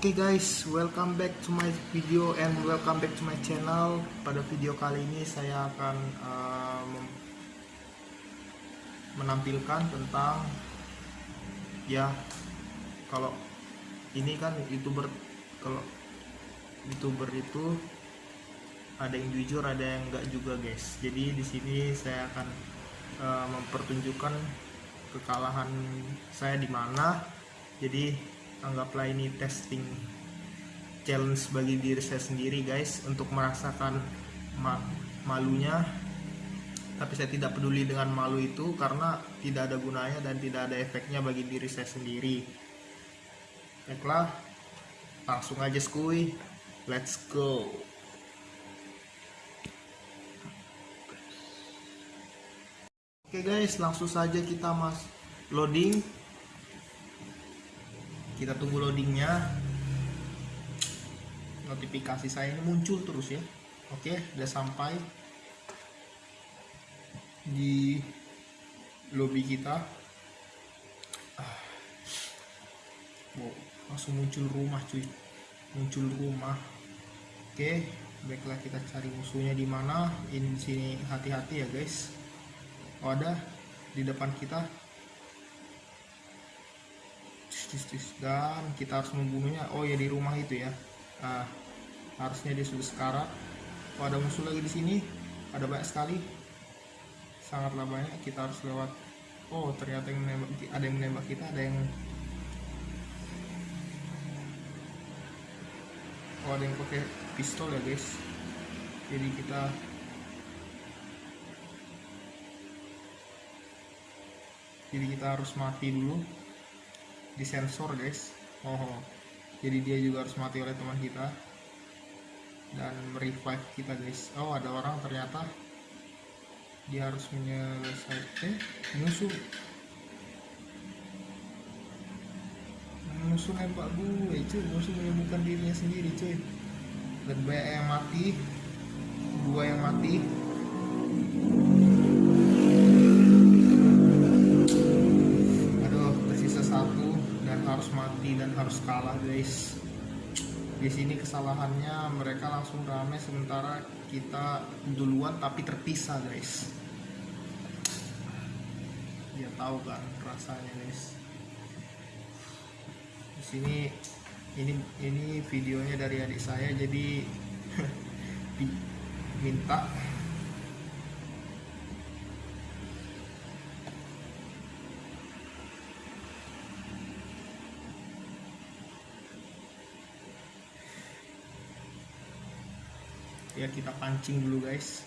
Oke guys, welcome back to my video and welcome back to my channel. Pada video kali ini saya akan mem- menampilkan tentang ya kalau ini kan youtuber kalau youtuber itu ada yang jujur ada yang enggak juga guys. Jadi di sini saya akan uh, mempertunjukkan kekalahan saya di mana. Jadi anggaplah ini testing challenge bagi diri saya sendiri guys untuk merasakan ma malunya. Tapi saya tidak peduli dengan malu itu karena tidak ada gunanya dan tidak ada efeknya bagi diri saya sendiri. Baiklah langsung aja skuy. Let's go. Oke guys langsung saja kita mas loading kita tunggu loadingnya. Notifikasi saya ini muncul terus ya. Oke udah sampai di lobby kita. Ah. wow, langsung muncul rumah cuy. Muncul rumah. Oke baiklah kita cari musuhnya di mana. Ini sini hati-hati ya guys. Oh ada di depan kita dan kita harus membunuhnya. Oh ya di rumah itu ya. Nah, harusnya dia sudah sekarat. Oh ada musuh lagi di sini. Ada banyak sekali. Sangatlah banyak. Kita harus lewat. Oh ternyata yang menembak ada yang menembak kita ada yang oh ada yang pakai pistol ya guys. Jadi kita jadi kita harus mati dulu disensor guys. Oh. Jadi dia juga harus mati oleh teman kita dan revive kita guys. Oh ada orang ternyata dia harus menyelesaikan eh, musuh musuh nembak gue cuy. Musuh menyembuhkan dirinya sendiri cuy. Dan banyak yang mati. Dua yang mati guys di sini kesalahannya mereka langsung rame sementara kita duluan tapi terpisah guys. Dia tahu kan rasanya guys. Di sini ini ini videonya dari adik saya jadi minta ya kita pancing dulu guys.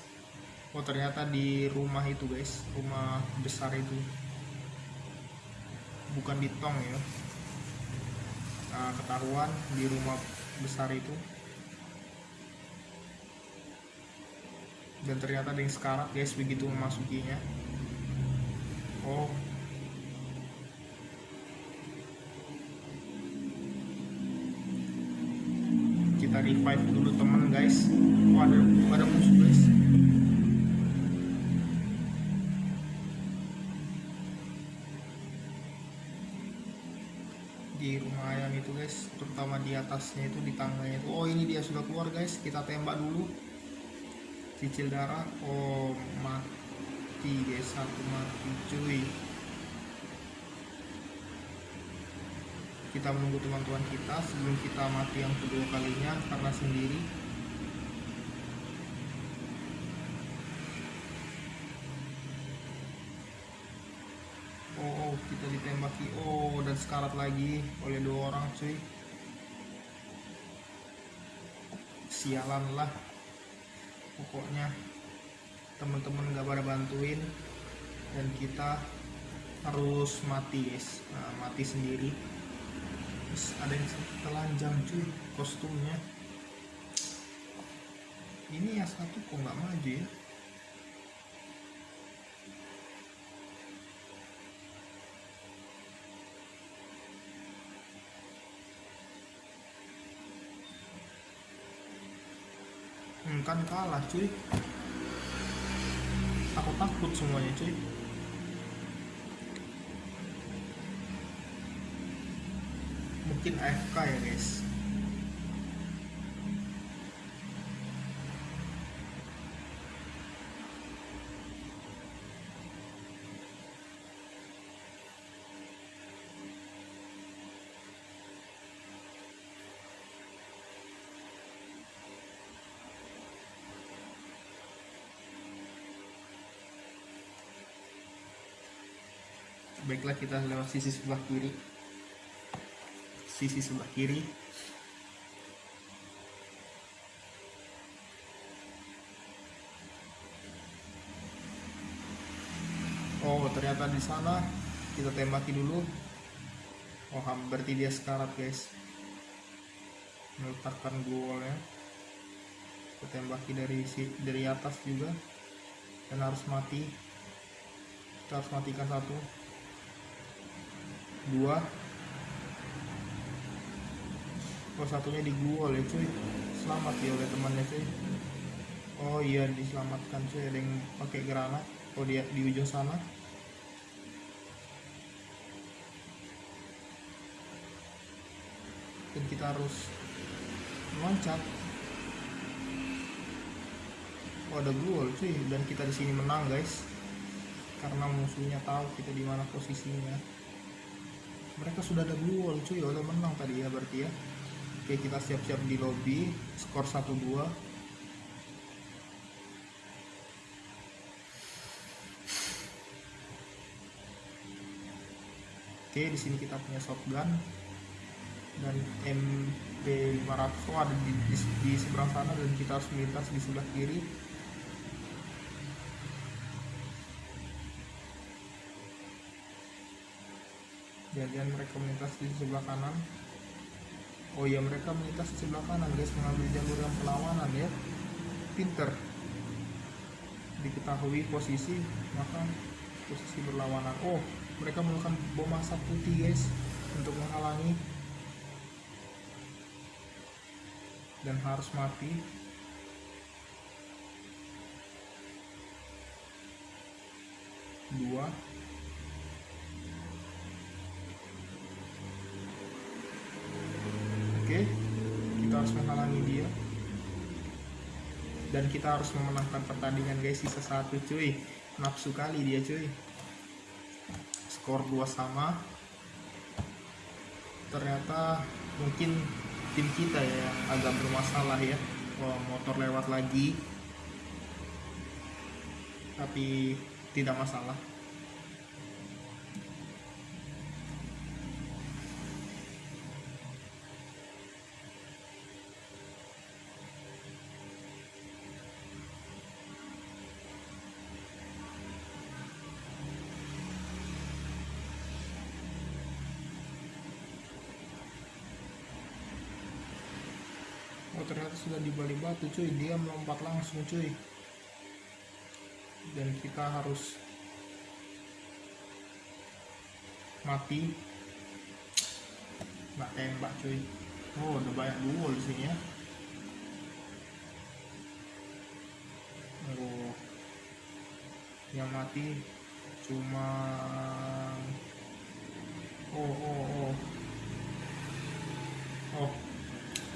Oh ternyata di rumah itu guys. Rumah besar itu. Bukan di tong ya. Nah, ketahuan di rumah besar itu. Dan ternyata ada yang sekarat guys begitu memasukinya. Oh kita revive dulu teman guys. Oh ada ada musuh guys. Di rumah ayam itu guys. Terutama di atasnya itu di tangganya itu. Oh ini dia sudah keluar guys. Kita tembak dulu. Cicil darah. Oh mati guys. Satu mati cuy kita menunggu teman-teman kita sebelum kita mati yang kedua kalinya karena sendiri. Oh, oh kita ditembaki. Oh dan sekarat lagi oleh dua orang cuy. Sialan lah. Pokoknya teman-teman gak pada bantuin. Dan kita harus mati guys. Nah, mati sendiri Terus ada yang telanjang cuy kostumnya. Ini yang satu kok nggak maju ya? Hmm, kan kalah cuy. Aku takut semuanya cuy bikin AFK ya guys. Baiklah kita lewat sisi sebelah kiri sisi sebelah kiri. Oh ternyata di sana kita tembaki dulu. Oh berarti dia sekarat guys. Meletakkan golnya. Kita tembaki dari dari atas juga. Dan harus mati. Kita harus matikan satu. Dua oh satunya digluol ya cuy. Selamat ya oleh temannya cuy. Oh iya diselamatkan cuy. Ada yang pakai granat. Oh dia di ujung sana. Dan kita harus loncat. Oh ada gluol cuy. Dan kita di sini menang guys. Karena musuhnya tahu kita di mana posisinya. Mereka sudah ada wall cuy. Udah menang tadi ya berarti ya oke kita siap-siap di lobby skor 1-2 Oke, di sini kita punya shotgun dan MP500 oh, ada di, di, di seberang sana dan kita harus melintas di sebelah kiri. Jangan mereka melintas di sebelah kanan. Oh ya mereka melintas di sebelah kanan guys mengambil jalur yang perlawanan ya. Pinter. Diketahui posisi maka posisi berlawanan. Oh mereka melakukan bom asap putih guys untuk menghalangi dan harus mati dua Oke, kita harus menghalangi dia. Dan kita harus memenangkan pertandingan guys sisa satu cuy. Nafsu kali dia cuy. Skor dua sama. Ternyata mungkin tim kita ya agak bermasalah ya. Wah, motor lewat lagi. Tapi tidak masalah. Ternyata sudah di balik batu cuy. Dia melompat langsung cuy. Dan kita harus mati. Nggak tembak cuy. Oh udah banyak duo di sini ya. Oh. Yang mati cuma oh oh oh. Oh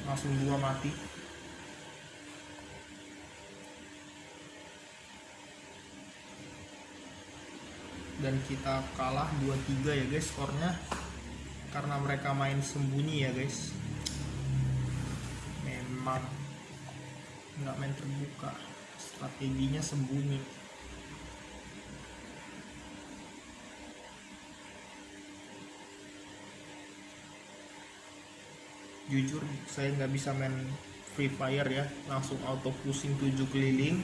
langsung dua mati dan kita kalah 2-3 ya guys skornya. Karena mereka main sembunyi ya guys. Memang nggak main terbuka. Strateginya sembunyi. Jujur saya nggak bisa main Free Fire ya. Langsung auto pusing tujuh keliling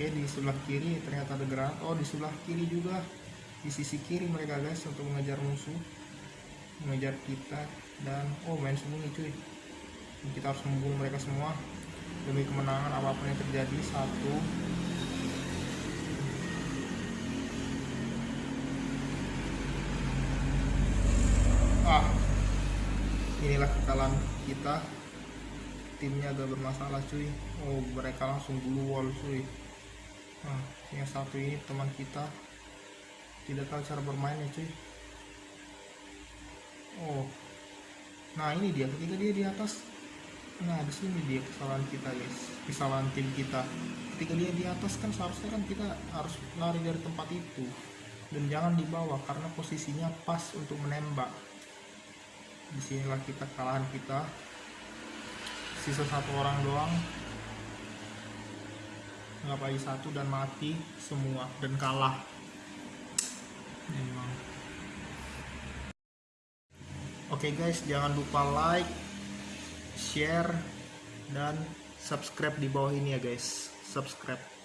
Oke di sebelah kiri ternyata ada granat Oh di sebelah kiri juga. Di sisi kiri mereka guys untuk mengejar musuh. Mengejar kita dan oh main sembunyi cuy. Kita harus membunuh mereka semua demi kemenangan apa pun yang terjadi. Satu. Ah. Inilah kekalahan kita. Timnya agak bermasalah cuy. Oh mereka langsung blue wall cuy nah yang satu ini teman kita. Tidak tahu cara bermainnya cuy. Oh. Nah ini dia. Ketika dia di atas nah di sini dia kesalahan kita guys. Kesalahan tim kita. Ketika dia di atas kan seharusnya kan kita harus lari dari tempat itu. Dan jangan di bawah karena posisinya pas untuk menembak. Di sinilah kita kekalahan kita. Sisa satu orang doang nggak lagi satu dan mati semua dan kalah. Memang. Oke guys jangan lupa like share dan subscribe di bawah ini ya guys. Subscribe